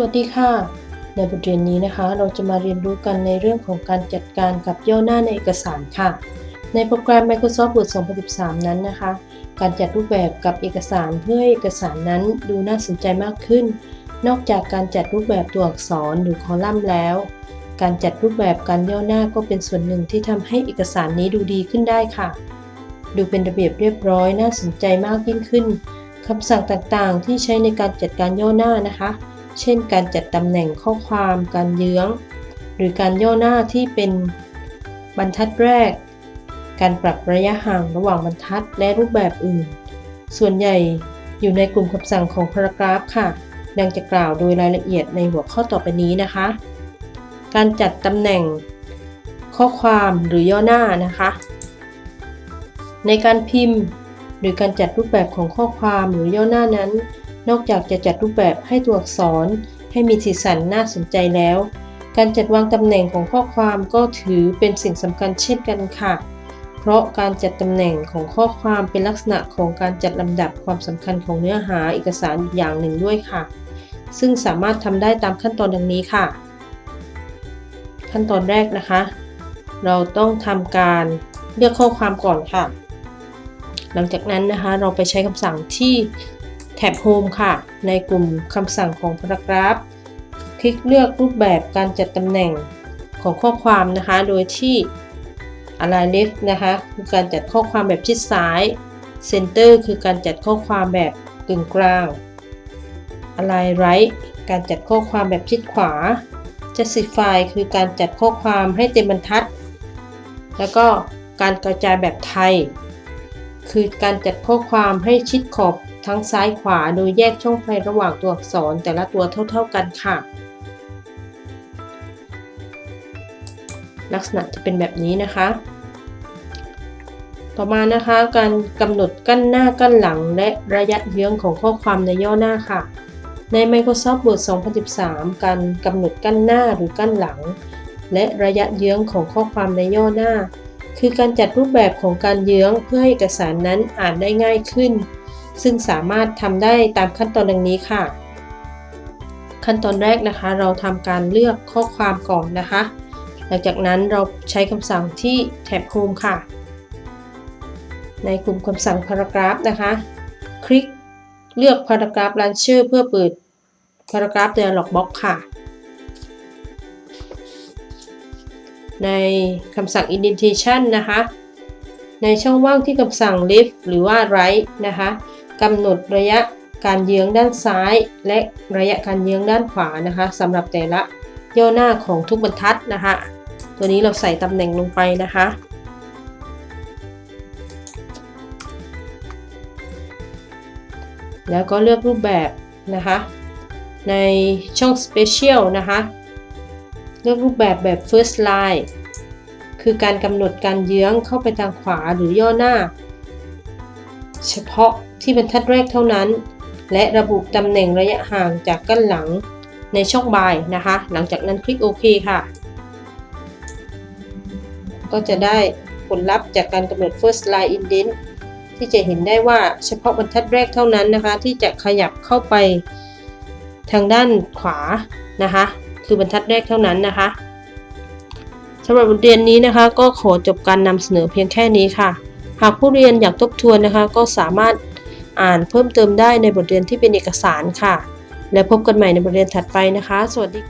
วัสดีค่ะ ในบทเรียนนี้นะคะ เราจะมาเรียนรู้กันในเรื่องของการจัดการกับย่อหน้าในเอกสารค่ะ ในโปรแกรม Microsoft Word 2013 นั้นนะคะ การจัดรูปแบบกับเอกสารเพื่อให้เอกสารนั้นดูน่าสนใจมากขึ้น นอกจากการจัดรูปแบบตัวอักษรหรือคอลัมน์แล้ว การจัดรูปแบบการย่อหน้าก็เป็นส่วนหนึ่งที่ทำให้เอกสารนี้ดูดีขึ้นได้ค่ะ ดูเป็นระเบียบเรียบร้อยน่าสนใจมากยิ่งขึ้นคำสั่งต่างๆ ที่ใช้ในการจัดการย่อหน้านะคะ เช่นการจัดตำแหน่งข้อความการเยื้อง หรือการย่อหน้าที่เป็นบรรทัดแรก การปรับระยะห่างระหว่างบรรทัดและรูปแบบอื่น ส่วนใหญ่อยู่ในกลุ่มคำสั่งของ paragraph ค่ะ ดังจะกล่าวโดยรายละเอียดในหัวข้อต่อไปนี้นะคะ การจัดตำแหน่งข้อความหรือย่อหน้านะคะ ในการพิมพ์ หรือการจัดรูปแบบของข้อความหรือย่อหน้านั้น นอกจากจะจัดรูปแบบให้ตัวอักษร ให้มีสีสันน่าสนใจแล้ว การจัดวางตำแหน่งของข้อความก็ถือเป็นสิ่งสำคัญเช่นกันค่ะ เพราะการจัดตำแหน่งของข้อความเป็นลักษณะของการจัดลำดับความสำคัญของเนื้อหาเอกสารอย่างหนึ่งด้วยค่ะ ซึ่งสามารถทำได้ตามขั้นตอนดังนี้ค่ะ ขั้นตอนแรกนะคะ เราต้องทำการเลือกข้อความก่อนค่ะ หลังจากนั้นนะคะเราไปใช้คำสั่งที่ แท็บ Home ค่ะ ในกลุ่มคำสั่งของ Paragraph คลิกเลือกรูปแบบการจัดตำแหน่งของข้อความนะคะ โดยที่ Align Left นะคะคือการจัดข้อความแบบชิดซ้าย Center คือการจัดข้อความแบบกึ่งกลาง Align Right การจัดข้อความแบบชิดขวา Justify คือการจัดข้อความให้เต็มบรรทัด แล้วก็การกระจายแบบไทย คือการจัดข้อความให้ชิดขอบทั้งซ้ายขวาโดยแยกช่องไฟระหว่างตัวอักษรแต่ละตัวเท่า ๆกันค่ะ ลักษณะจะเป็นแบบนี้นะคะ ต่อมานะคะการกำหนดกั้นหน้ากั้นหลังและระยะเยื้องของข้อความในย่อหน้าค่ะ ใน Microsoft Word 2013 การกำหนดกั้นหน้าหรือกั้นหลัง และระยะเยื้องของข้อความในย่อหน้า คือการจัดรูปแบบของการเยื้องเพื่อให้เอกสารนั้นอ่านได้ง่ายขึ้น ซึ่งสามารถทำได้ตามขั้นตอนดังนี้ค่ะ ขั้นตอนแรกนะคะ เราทำการเลือกข้อความก่อนนะคะ หลังจากนั้นเราใช้คำสั่งที่แท็บ Home ค่ะ ในกลุ่มคำสั่ง Paragraph นะคะ คลิกเลือก Paragraph Launcher เพื่อเปิด Paragraph Dialog Box ค่ะ ในคำสั่ง indentation นะคะ ในช่องว่างที่คำสั่ง left หรือว่า right นะคะกำหนดระยะการเยื้องด้านซ้าย และระยะการเยื้องด้านขวานะคะสำหรับแต่ละย่อหน้าของทุกบรรทัดนะคะ ตัวนี้เราใส่ตำแหน่งลงไปนะคะ แล้วก็เลือกรูปแบบนะคะ ในช่อง Special นะคะ ลือกรูปแบบแบบ First Line คือการกำหนดการเยื้องเข้าไปทางขวาหรือย่อหน้า เฉพาะที่บรรทัดแรกเท่านั้น และระบุตำแหน่งระยะห่างจากกั้นหลังในช่องบายนะคะ หลังจากนั้นคลิกโอเคค่ะ ก็จะได้ผลลัพธ์จากการกำหนด first line indent ที่จะเห็นได้ว่าเฉพาะบรรทัดแรกเท่านั้นนะคะ ที่จะขยับเข้าไปทางด้านขวานะคะ คือบรรทัดแรกเท่านั้นนะคะสำหรับบทเรียนนี้นะคะ ก็ขอจบการนำเสนอเพียงแค่นี้ค่ะ หากผู้เรียนอยากทบทวนนะคะ ก็สามารถอ่านเพิ่มเติมได้ในบทเรียนที่เป็นเอกสารค่ะ และพบกันใหม่ในบทเรียนถัดไปนะคะ สวัสดี